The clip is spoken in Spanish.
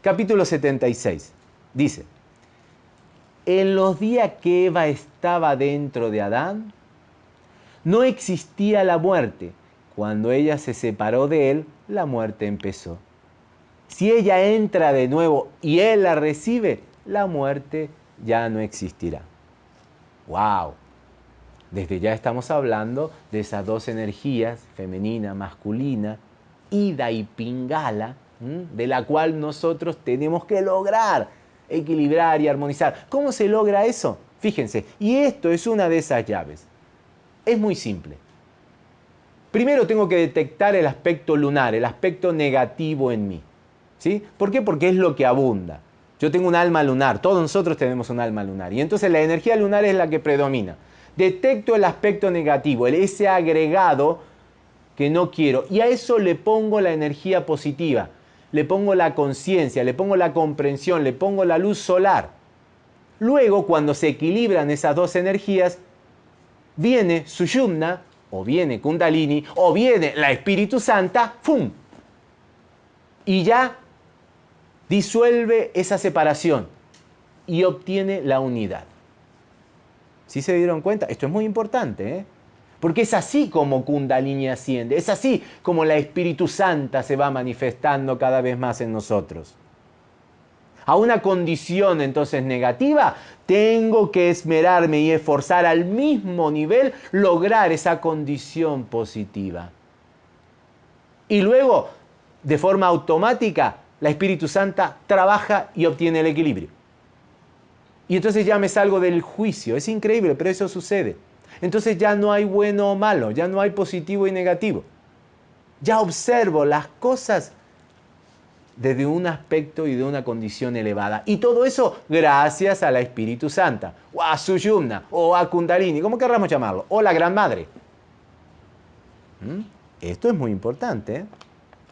Capítulo 76. Dice, en los días que Eva estaba dentro de Adán, no existía la muerte. Cuando ella se separó de él, la muerte empezó. Si ella entra de nuevo y él la recibe, la muerte ya no existirá. ¡Wow! Desde ya estamos hablando de esas dos energías, femenina, masculina, ida y pingala, de la cual nosotros tenemos que lograr equilibrar y armonizar. ¿Cómo se logra eso? Fíjense, y esto es una de esas llaves. Es muy simple. Primero tengo que detectar el aspecto lunar, el aspecto negativo en mí. ¿Sí? ¿Por qué? Porque es lo que abunda. Yo tengo un alma lunar, todos nosotros tenemos un alma lunar. Y entonces la energía lunar es la que predomina. Detecto el aspecto negativo, ese agregado que no quiero. Y a eso le pongo la energía positiva le pongo la conciencia, le pongo la comprensión, le pongo la luz solar. Luego, cuando se equilibran esas dos energías, viene Suyumna, o viene Kundalini, o viene la Espíritu Santa, ¡fum! Y ya disuelve esa separación y obtiene la unidad. ¿Sí se dieron cuenta? Esto es muy importante, ¿eh? Porque es así como Kundalini asciende, es así como la Espíritu Santa se va manifestando cada vez más en nosotros. A una condición entonces negativa, tengo que esmerarme y esforzar al mismo nivel lograr esa condición positiva. Y luego, de forma automática, la Espíritu Santa trabaja y obtiene el equilibrio. Y entonces ya me salgo del juicio. Es increíble, pero eso sucede entonces ya no hay bueno o malo, ya no hay positivo y negativo. Ya observo las cosas desde un aspecto y de una condición elevada. Y todo eso gracias a la Espíritu Santa, o a Suyumna, o a Kundalini, como querramos llamarlo, o la Gran Madre. ¿Mm? Esto es muy importante. ¿eh?